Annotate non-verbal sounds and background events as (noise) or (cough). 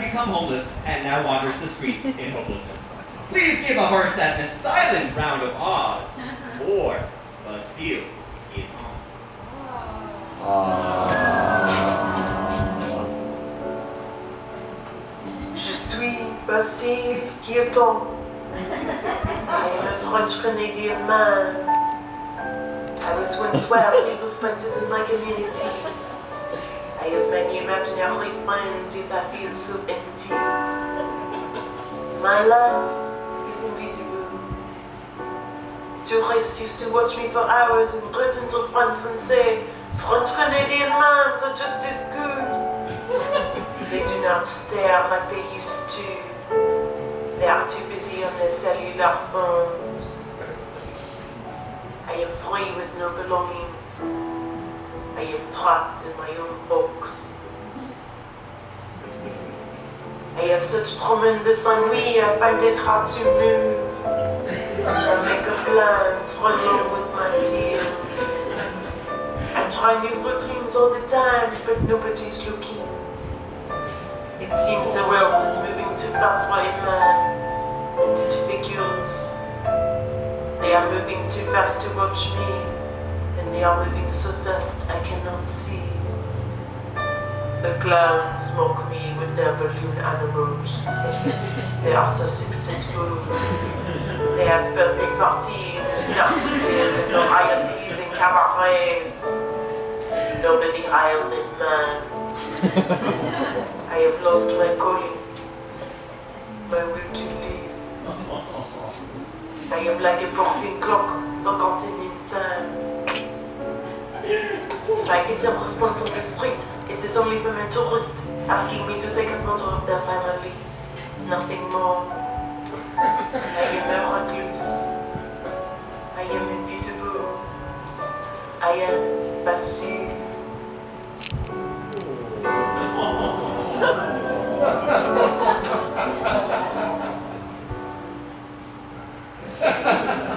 become homeless and now wanders the streets in hopelessness. Please give a horse that a silent round of Oz uh-huh. for Basile Eton. Je suis Basile Guilloton. I am a French Canadian man. I was once where people specters in my community. I have many imaginary friends, yet I feel so empty. My life is invisible. Tourists used to watch me for hours and return to France and say, French Canadian moms are just as good. They do not stare like they used to. They are too busy on their cellular phones. I am free with no belongings. I am trapped in my own box. I have such tremendous ennui, I find it hard to move. I make plans, run along with my tears. I try new routines all the time, but nobody's looking. It seems the world is moving too fast for a man, and it figures. They are moving too fast to watch me, they are moving so fast I cannot see. The clowns mock me with their balloon animals. (laughs) They are so successful. They have birthday parties and circuses and varieties and cabarets. Nobody hires a man. I have lost my calling, my will to live. I am like a broken clock, forgotten in I get a response on the street, it is only from a tourist asking me to take a photo of their family. Nothing more. I am a recluse. I am invisible. I am passive. (laughs)